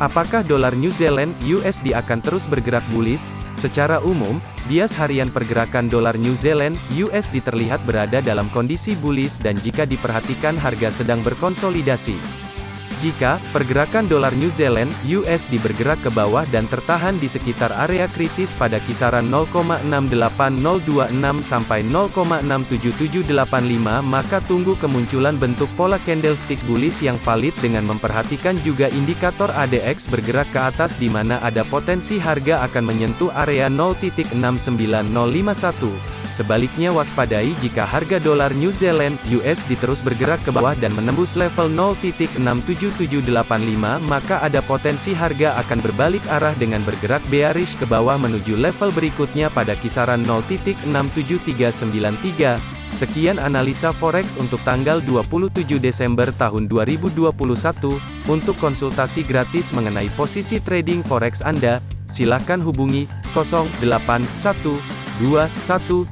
Apakah dolar New Zealand USD akan terus bergerak bullish? Secara umum, bias harian pergerakan dolar New Zealand USD terlihat berada dalam kondisi bullish dan jika diperhatikan harga sedang berkonsolidasi. Jika pergerakan dolar New Zealand (USD) bergerak ke bawah dan tertahan di sekitar area kritis pada kisaran 0,68026 sampai 0,67785 maka tunggu kemunculan bentuk pola candlestick bullish yang valid dengan memperhatikan juga indikator ADX bergerak ke atas di mana ada potensi harga akan menyentuh area 0.69051. Sebaliknya waspadai jika harga dolar New Zealand US terus bergerak ke bawah dan menembus level 0.67785 maka ada potensi harga akan berbalik arah dengan bergerak bearish ke bawah menuju level berikutnya pada kisaran 0.67393. Sekian analisa forex untuk tanggal 27 Desember tahun 2021. Untuk konsultasi gratis mengenai posisi trading forex Anda, silakan hubungi 081. 212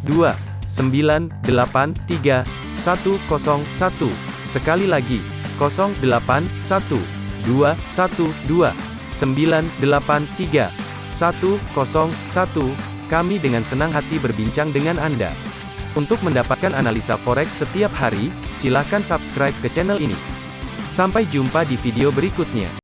983 101. Sekali lagi, 081 212 983 101. Kami dengan senang hati berbincang dengan Anda. Untuk mendapatkan analisa forex setiap hari, silahkan subscribe ke channel ini. Sampai jumpa di video berikutnya.